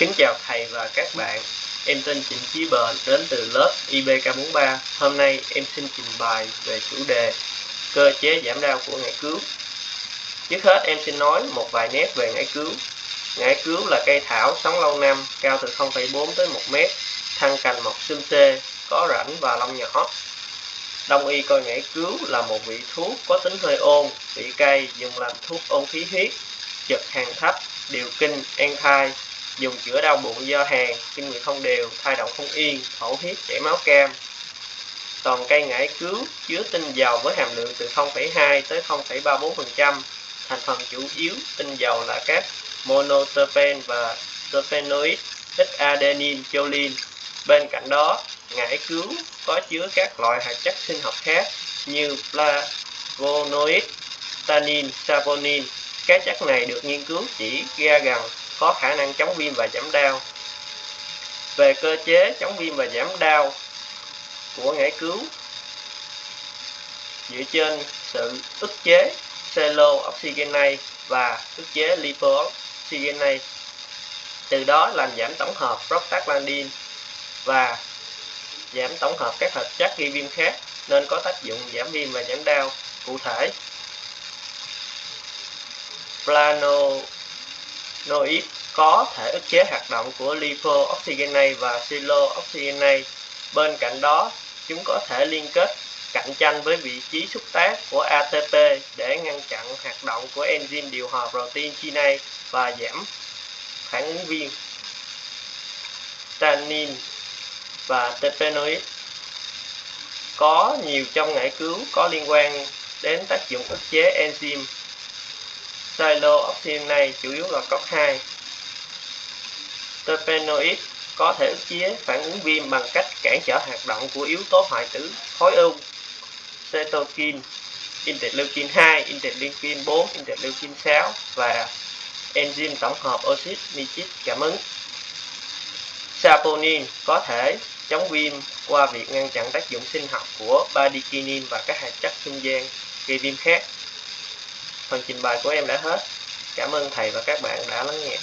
Kính chào thầy và các bạn. Em tên Trịnh Chí Bền đến từ lớp IBK43. Hôm nay em xin trình bày về chủ đề cơ chế giảm đau của ngải cứu. Trước hết em xin nói một vài nét về ngải cứu. Ngải cứu là cây thảo sống lâu năm, cao từ 0,4 tới 1 mét, thân cành mọc xum xê, có rãnh và lông nhỏ. Đông y coi ngải cứu là một vị thuốc có tính hơi ôn, vị cay, dùng làm thuốc ôn khí huyết, chật hàng thấp, điều kinh, an thai, dùng chữa đau bụng do hàn, kinh nguyệt không đều, thai động không yên, thổ huyết, chảy máu cam. Toàn cây ngải cứu chứa tinh dầu với hàm lượng từ 0,2 tới 0,34%. Thành phần chủ yếu tinh dầu là các monoterpen và terpenoid, ít adenine, choline. Bên cạnh đó, ngải cứu có chứa các loại hạt chất sinh học khác như flavonoid, tannin, saponin. Các chất này được nghiên cứu chỉ ra rằng có khả năng chống viêm và giảm đau. Về cơ chế chống viêm và giảm đau của ngải cứu, dựa trên sự ức chế cello-oxygenase và ức chế lipooxygenase từ đó làm giảm tổng hợp prostaglandin và giảm tổng hợp các hợp chất gây viêm khác nên có tác dụng giảm viêm và giảm đau cụ thể planoid có thể ức chế hoạt động của lipooxygenase và silooxygenase. Bên cạnh đó, chúng có thể liên kết cạnh tranh với vị trí xúc tác của ATP để ngăn chặn hoạt động của enzyme điều hòa protein kinase và giảm phản ứng viêm. Tannin và terpenoid có nhiều trong ngải cứu có liên quan đến tác dụng ức chế enzyme Cyclooxygenase chủ yếu là cốc 2. Terpenoid có thể ức chế phản ứng viêm bằng cách cản trở hoạt động của yếu tố hoại tử khối u, cytokine, interleukin 2, interleukin 4, interleukin 6 và enzyme tổng hợp oxit nitric cảm ứng. Saponin có thể chống viêm qua việc ngăn chặn tác dụng sinh học của bradykinin và các hạt chất trung gian gây viêm khác. Phần trình bày của em đã hết. Cảm ơn thầy và các bạn đã lắng nghe.